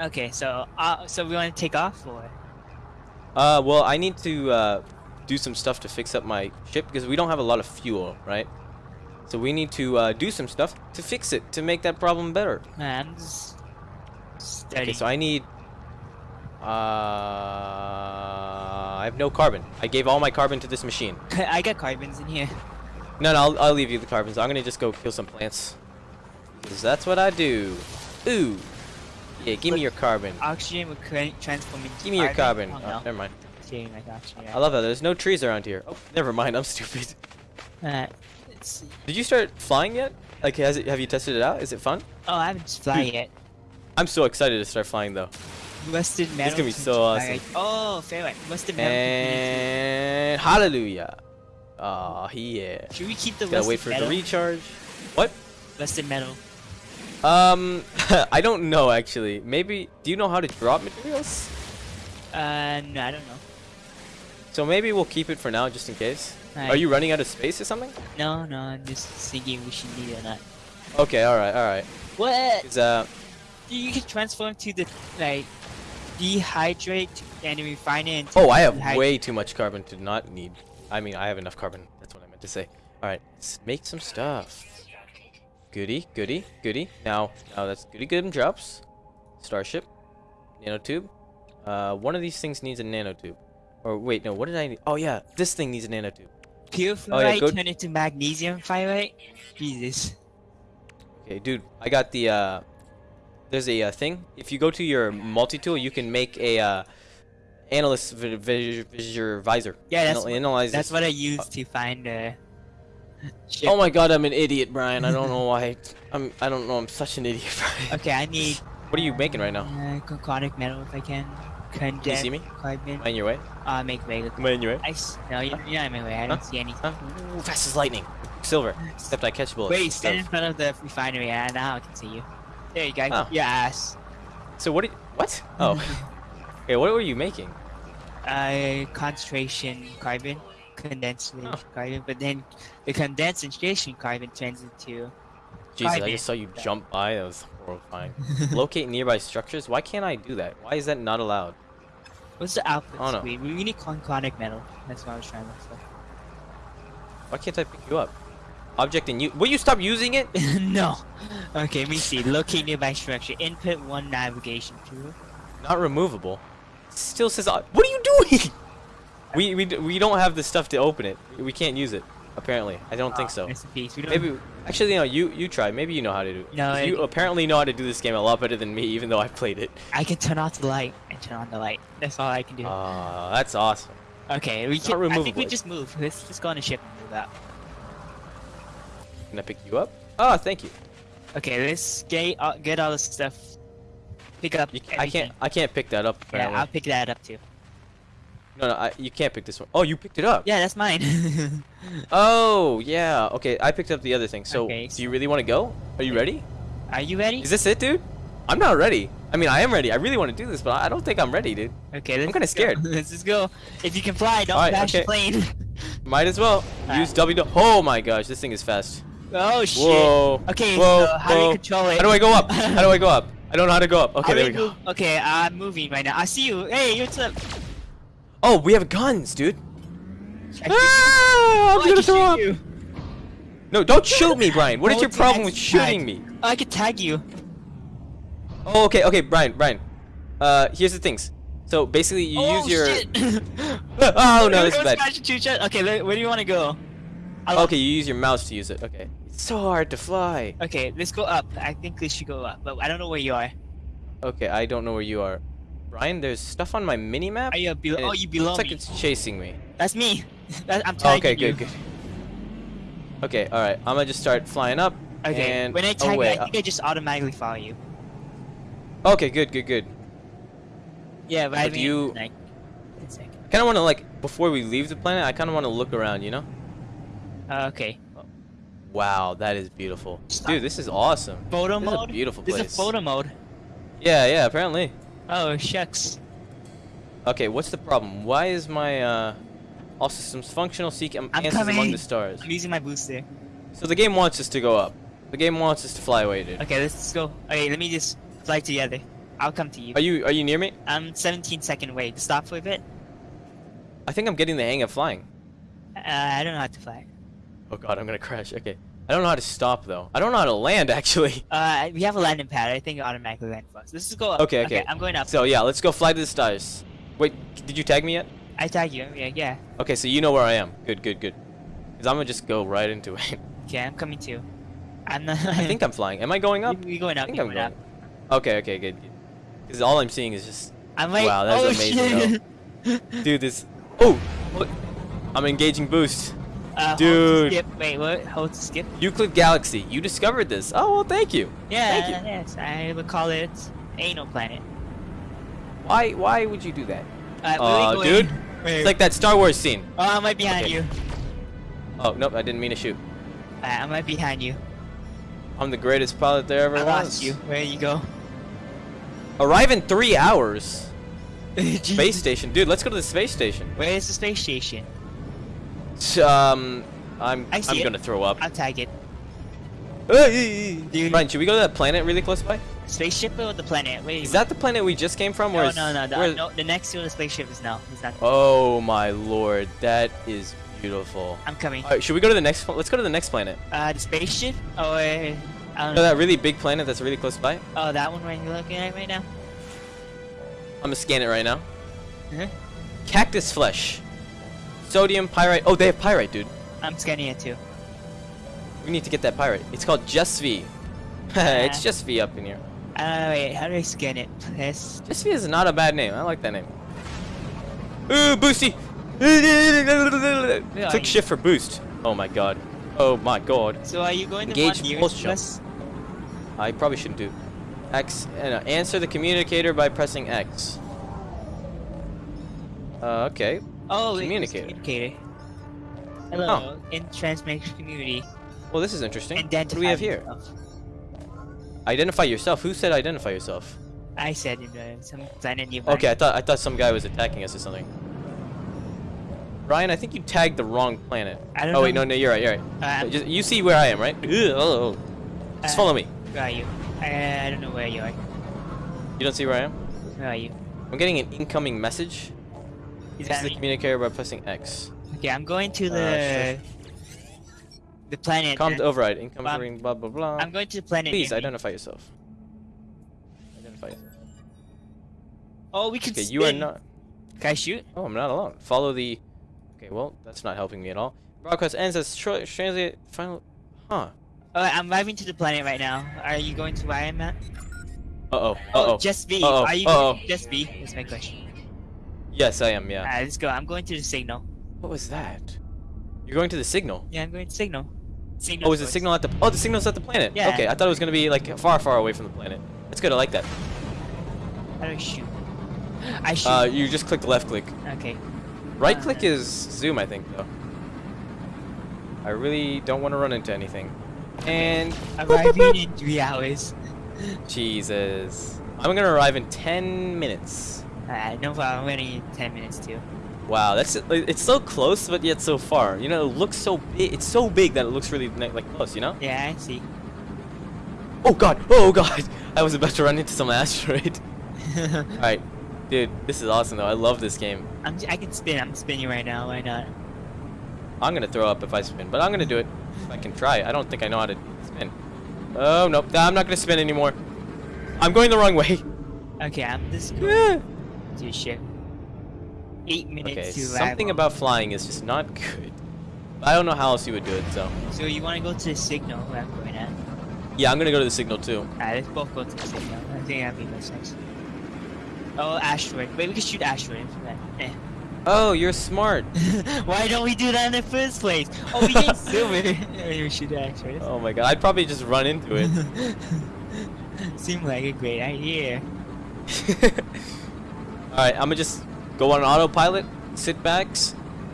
Okay, so uh, so we want to take off or? Uh, well, I need to uh, do some stuff to fix up my ship because we don't have a lot of fuel, right? So we need to uh, do some stuff to fix it to make that problem better. Man, I'm Okay, so I need. Uh, I have no carbon. I gave all my carbon to this machine. I got carbons in here. No, no, I'll, I'll leave you the carbons. I'm gonna just go kill some plants. Cause that's what I do. Ooh. Yeah, give me your carbon. Oxygen would transform into Give me your carbon. Oh, Oh, never mind. Okay, I got you. I love that. There's no trees around here. Oh, never mind. I'm stupid. Uh, let's see. Did you start flying yet? Like, has it? Have you tested it out? Is it fun? Oh, I haven't fly yet. I'm so excited to start flying though. Rusted metal. This gonna be so awesome. Oh, fair one. Rusted metal. And hallelujah. Oh yeah. Should we keep the Gotta wait for it to recharge. What? rusted metal. Um, I don't know actually. Maybe. Do you know how to drop materials? Uh, no, I don't know. So maybe we'll keep it for now, just in case. Are you running out of space or something? No, no, I'm just thinking we should need it or not. Okay. All right. All right. What? uh, You can transform to the like dehydrate and refine it. Oh, I have dehydrate. way too much carbon to not need. I mean, I have enough carbon. That's what I meant to say. All right. Let's make some stuff. Goody, goody, goody. Now, now that's goody good drops. Starship, nanotube. Uh, one of these things needs a nanotube. Or wait, no. What did I need? Oh yeah, this thing needs a nanotube. Pure Oh, yeah, go- turn into magnetized ferrite. Jesus. Okay, dude, I got the, uh, there's a uh, thing. If you go to your multi-tool, you can make a, uh, analysis vi- vi- visor visor. Yeah, that's Anal- what- analyze That's this. what I use to find uh. Oh my god, I'm an idiot, Brian. I don't know why. I'm, I don't know, I'm such an idiot, Brian. Okay, I need What are you making right now? uh, carbonic metal if I can. Can you see me? Carbon. Am I in your way? Uh, make way. Am I in your way? I s- no, you're, you're not in my way. I don't Huh? see anything. Huh? Ooh, fast as lightning. Silver. Except I catch bullets. Wait, and stand in front of the refinery. and now I can see you. There you go. Oh. Your ass. So what? Did, what? Oh. okay, what were you making? uh, concentration carbon, condensation Oh. carbon, but then the condensation carbon turns into. Jesus, I just saw you jump by. That was horrifying. Locate nearby structures. Why can't I do that? Why is that not allowed? What's the output Oh, no. We need conconic metal. That's what I was trying to look Why can't I pick you up? Object and you. Will you stop using it? no. Okay, let me see. Locate nearby structure. Input one navigation tool. Not removable. Still says. uh, What are you doing? We we we don't have the stuff to open it. We can't use it. Apparently, I don't think Ah, so. Rest in peace. We don't. Maybe actually no. You you try. Maybe you know how to do. it. No, you apparently know how to do this game a lot better than me, even though I played it. I can turn off the light and turn on the light. That's all I can do. Ah, that's awesome. okay, we can't can. I think we just move. Let's just go on a ship and move out. Can I pick you up? Oh, thank you. Okay, let's get uh, get all the stuff. Pick up. you I can't I can't pick that up. Yeah, I'll pick that up too. No, no, I, you can't pick this one. Oh, you picked it up. Yeah, that's mine. Oh, yeah. Okay, I picked up the other thing. So, Okay, do you really want to go? Are you ready? Are you ready? Is this it, dude? I'm not ready. I mean, I am ready. I really want to do this, but I don't think I'm ready, dude. Okay, let's I'm kinda go. scared. Let's just go. If you can fly, don't Alright, crash the plane. Might as well Alright. use W. Oh my gosh, this thing is fast. oh shit. Whoa. Okay, Whoa. so how do you control it? How do I go up? How do I go up? I don't know how to go up. Okay, How there we go. Okay, I'm moving right now. I see you. Hey, what's up? Oh, we have guns, dude. I Ah, I'm Oh, gonna throw shoot up. you. No, don't shoot me, Brian. What is Oh, your problem with shooting tag. me? Oh, I can tag you. Oh, okay, okay, Brian, Brian. Uh, here's the things. So basically, you oh, use your. Shit. oh no, this is It bad. crashing two shots. Okay, where do you want to go? I'll- Okay, you use your mouse to use it. Okay. It's so hard to fly. Okay, let's go up. I think we should go up, but I don't know where you are. Okay, I don't know where you are. Brian, there's stuff on my mini map. Are you below? Oh, you below looks like it's chasing me. That's me. That, I'm Oh, tagging okay, you. good, good. Okay, all right. I'm gonna just start flying up. Okay, And when I tag away. you, I think I just automatically follow you. Okay, good, good, good. Yeah, but I But mean, you- like. Kind of want to like before we leave the planet. I kind of want to look around. You know? Uh, okay. Wow, that is beautiful, Stop. dude. This is awesome. Photo This is a mode. beautiful This place. is a photo mode. Yeah, yeah. Apparently. Oh shucks. Okay, what's the problem? Why is my uh all systems functional? Seek I'm answers among coming. the stars. I'm using my booster. So the game wants us to go up. The game wants us to fly away, dude. Okay, let's go. Okay, let me just fly together. I'll come to you. Are you are you near me? I'm 17 second away. Stop for a bit. I think I'm getting the hang of flying. Uh, I don't know how to fly. Oh god, I'm gonna crash. Okay. I don't know how to stop though. I don't know how to land actually. Uh, we have a landing pad. I think it automatically land for us. Let's just go up. Okay, okay. I'm going up. So yeah, let's go fly to the stars. Wait, did you tag me yet? I tag you. Yeah, yeah. Okay, so you know where I am. Good, good, good. Cause I'm gonna just go right into it. Okay, I'm coming too. I'm not. I think I'm flying. Am I going up? we going up? I think I'm going up. Okay, okay, good. Because all I'm seeing is just, I'm like, Wow, that's oh, amazing, Shit. dude, this. Oh, what? I'm engaging boost. Uh, hold Dude. skip. Wait, what? Hold to skip. Euclid Galaxy. You discovered this. Oh well, thank you. Yeah, Thank you. yes. I would call it anal planet. Why? Why would you do that? Uh, where Aw, we going? dude. Wait. It's like that Star Wars scene. oh, I'm right behind Okay. you. Oh nope, I didn't mean to shoot. Uh, I'm right behind you. I'm the greatest pilot there ever I was. lost you. Where you go? Arrive in three hours. Space station, dude. Let's go to the space station. Where is the space station? S- Um, I'm I see I'm it. gonna throw up. I'll tag it. Dude. Ryan, should we go to that planet really close by? Spaceship or the planet? Wait. Is that the planet we just came from? No, or no, is- no, the, where- no. The next to the spaceship is no. It's not. Oh my lord, that is beautiful. I'm coming. All right, should we go to the next? Let's go to the next planet. Uh, the spaceship? Oh, uh, I don't You know know. that really big planet that's really close by? Oh, that one right you're looking at right now? I'm gonna scan it right now. Uh-huh. Cactus flesh, sodium pyrite. Oh, they have pyrite, dude. I'm scanning it too. We need to get that pyrite. It's called Just V. it's Just V up in here. Uh, wait, how do I scan it? Yes. Just V is not a bad name. I like that name. Ooh, boosty. Click you? shift for boost. Oh my god. Oh my god. So are you going to Engage nearest pulse to jump. I probably shouldn't do. X. Uh, no, answer the communicator by pressing X. Uh, okay. Oh, Communicator. Communicator. Hello, in transmission community. Well, this is interesting. Identify What do we have here? yourself. Identify yourself. Who said identify yourself? I said in the, some planet nearby. Okay, I thought I thought some guy was attacking us or something. Ryan, I think you tagged the wrong planet. I don't oh wait, know. no, no, you're right, you're right. Uh, Just- you see where I am, right? Ugh, oh, oh. Just Uh, follow me. Where are you? I, I don't know where you are. You don't see where I am? Where are you? I'm getting an incoming message. Is Use the communicator by pressing X. Okay, I'm going to Uh, the the planet. Com that- to override. Incoming, blah blah blah. I'm going to the planet. Please identify yourself. Identify. yourself. Oh, we can. Okay, you are not. Can I shoot? Oh, I'm not alone. Follow the. Okay, well, that's not helping me at all. Broadcast ends as tr- translate final. Huh. Oh, I'm arriving to the planet right now. Are you going to where I'm at? Uh oh. Uh Oh, oh. just B. Uh-oh, Are you uh-oh. going just B? That's my question. Yes, I am. Yeah. Alright, let's go. I'm going to the signal. What was that? You're going to the signal. Yeah, I'm going to signal. Signal. Oh, is the signal at the? Oh, the signal's at the planet. Yeah. Okay, I thought it was gonna be like far, far away from the planet. That's good. I like that. How do I shoot? I shoot. Uh, you just click left click. okay. Right Uh, click is zoom, I think, though. I really don't want to run into anything. And Arriving in three hours. Jesus, I'm gonna arrive in 10 minutes. Alright, no problem. I'm waiting 10 minutes too. Wow, that's it's so close, but yet so far. You know, it looks so big. It's so big that it looks really like close. You know? Yeah, I see. Oh God! Oh God! I was about to run into some asteroid. All right, dude, this is awesome though. I love this game. I'm, I can spin. I'm spinning right now. Why not? I'm gonna throw up if I spin, but I'm gonna do it. If I can try. I don't think I know how to spin. Oh nope, I'm not gonna spin anymore. I'm going the wrong way. Okay, I'm just to ship. Eight minutes okay, to something about flying is just not good. I don't know how else you would do it, so. So you want to go to the signal where I'm going at? Yeah, I'm gonna go to the signal too. Alright, let's both go to the signal. I think that'd be most sense. Oh, asteroid. Wait, we can shoot asteroid. Eh. Oh, you're smart. Why don't we do that in the first place? Oh, we get silver. we shoot asteroid. Oh my god, I'd probably just run into it. Seemed like a great idea. Alright, I'm gonna just go on autopilot, sit back,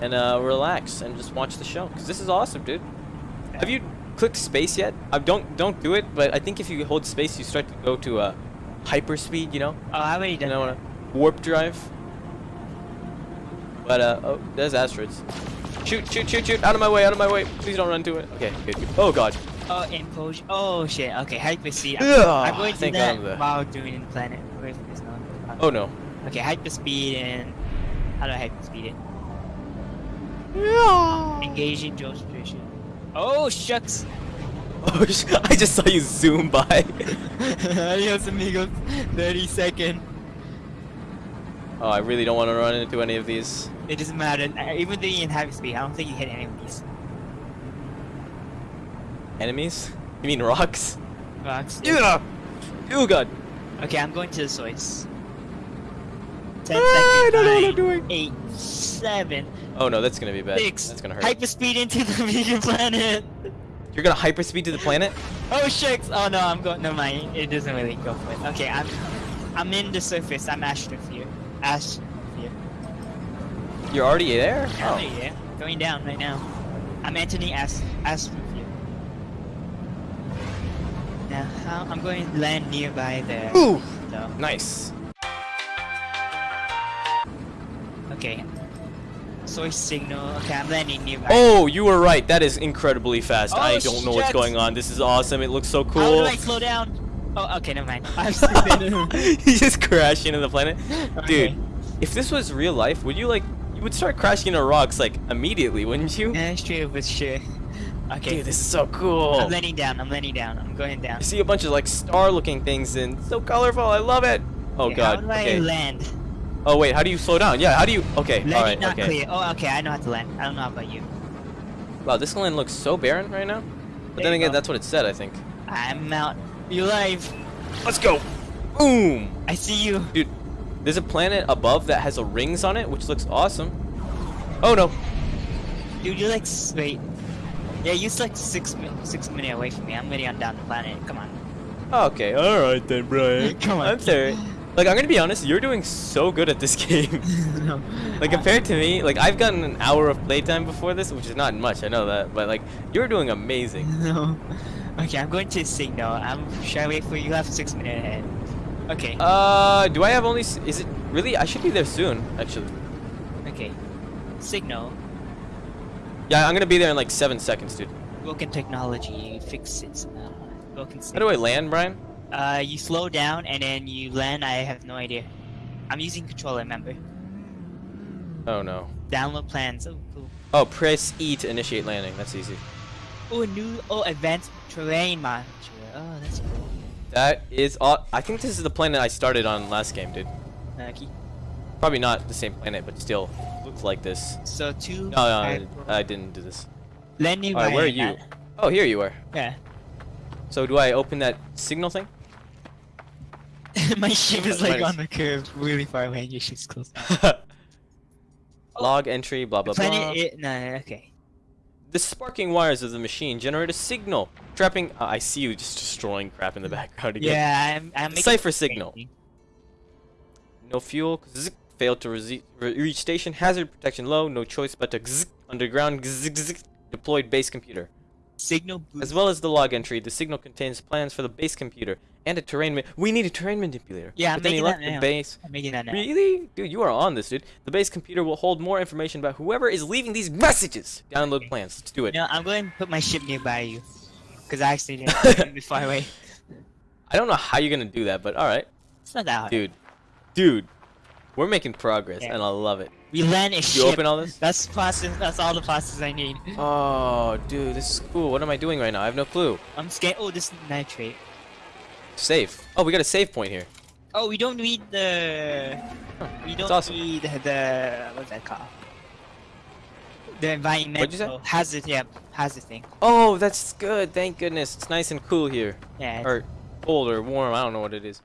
and uh, relax, and just watch the show. Cause this is awesome, dude. Have you clicked space yet? I don't don't do it, but I think if you hold space, you start to go to uh, hyperspeed. You know, Oh, I already you done know, that. uh, warp drive. But uh, oh, there's asteroids. Shoot, shoot, shoot, shoot! Out of my way! Out of my way! Please don't run to it. Okay, good. good. Oh god. Oh, impose. Oh shit. Okay, hyperspeed. I'm, I'm going to do that while doing planet. Wait for this now. Oh no. Okay, hyperspeed and how do I hyperspeed it? Engaging demonstration. Oh shucks. Oh, sh- I just saw you zoom by. Adios amigos. 30 second. Oh, I really don't want to run into any of these. It doesn't matter. Uh, Even though you're in hyperspeed, I don't think you hit any of these Enemies? You mean rocks? rocks. Yeah. Oh god. Okay, I'm going to the source. 10 Ah, I don't know what I'm nine, doing. Eight, seven, Oh no, that's gonna be bad. six. That's gonna hurt. Hyperspeed into the vegan planet. You're gonna hyperspeed to the planet? Oh shucks! Oh no, I'm going. No my It doesn't really go for it. Okay, I'm. I'm in the surface. I'm Astrosphere. Astrosphere. You're already there? Oh. Yeah. Going down right now. I'm entering Ast Astrosphere. Now, how I'm going to land nearby there. Ooh! So, Nice. Okay. Source signal. Okay, I'm landing nearby. Oh, you were right. That is incredibly fast. Oh, I don't know what's going on. This is awesome. It looks so cool. How cool. do I slow down? Oh, okay, never mind. I'm stupid. just crash into the planet. Okay. Dude, if this was real life, would you like you would start crashing into rocks like immediately, wouldn't you? Yeah, straight up with shit. Okay. Dude, this is so cool. I'm landing down. I'm landing down. I'm going down. I see a bunch of like star looking things and so colorful. I love it. Oh Okay, god. How do I Okay. land? Oh wait, how do you slow down? Yeah, how do you Okay, Landing alright, not okay. clear. Oh, okay. I know how to land. I don't know about you. Wow, this land looks so barren right now. But There then again, go. that's what it said, I think. I'm out. You live. Let's go. Boom. I see you. Dude, there's a planet above that has a rings on it, which looks awesome. Oh no. Dude, you're like wait. Yeah, you're like six six minutes away from me. I'm already on down the planet. Come on. Okay, alright then, Brian. Come on. I'm sorry. Like, I'm gonna be honest, you're doing so good at this game. no. like, compared to me, like, I've gotten an hour of playtime before this, which is not much, I know that, but, like, you're doing amazing. No. Okay, I'm going to signal. I'm. Should I wait for you? You have six minutes ahead. Okay. Uh, do I have only, is it, really? I should be there soon, actually. okay. Signal. Yeah, I'm gonna be there in, like, seven seconds, dude. Broken technology. Fix it. Broken. How do I land, Brian? Uh, you slow down and then you land. I have no idea. I'm using controller. Remember. Oh, no. Download plans. Oh, cool. Oh, press E to initiate landing. That's easy. Oh, new. Oh, advanced terrain monitor. Oh, that's cool. That is, aw- I think this is the planet I started on last game, dude. Okay. Probably not the same planet, but still looks like this. So two. No, no, I, I didn't do this. Landing. Alright, where are you? Oh, here you are. Yeah. So do I open that signal thing? My ship is like on the curve, really far away. and Your ship's close. Log entry, blah blah blah. Planet. It, no, no, okay. The sparking wires of the machine generate a signal, trapping. Uh, I see you just destroying crap in the background again. Yeah, I'm. I'm making Cipher signal. No fuel. Zzz, failed to re- reach station. Hazard protection low. No choice but to zzz, underground. Zzz, deployed base computer. Signal boost. As well as the log entry, the signal contains plans for the base computer and a terrain. We need a terrain manipulator. Yeah, I'm With any making luck, that the now. base. I'm making that now. Really? Dude, you are on this, dude. The base computer will hold more information about whoever is leaving these messages. Download Okay. plans. Let's do it. No, I'm going to put my ship nearby you, because I actually didn't put it far away. I don't know how you're gonna do that, but all right, It's not that hard. dude. Dude, we're making progress, Yeah. and I love it. We land a You ship. open all this? That's process. That's all the process I need. Oh, dude, this is cool. What am I doing right now? I have no clue. I'm scared. Oh, this is nitrate. Save. Oh, we got a save point here. Oh, we don't need the. Huh, We don't awesome. need the what's that called? The environmental What'd you say? hazard. Yeah, hazard thing. Oh, that's good. Thank goodness. It's nice and cool here. Yeah. Or cold or warm. I don't know what it is.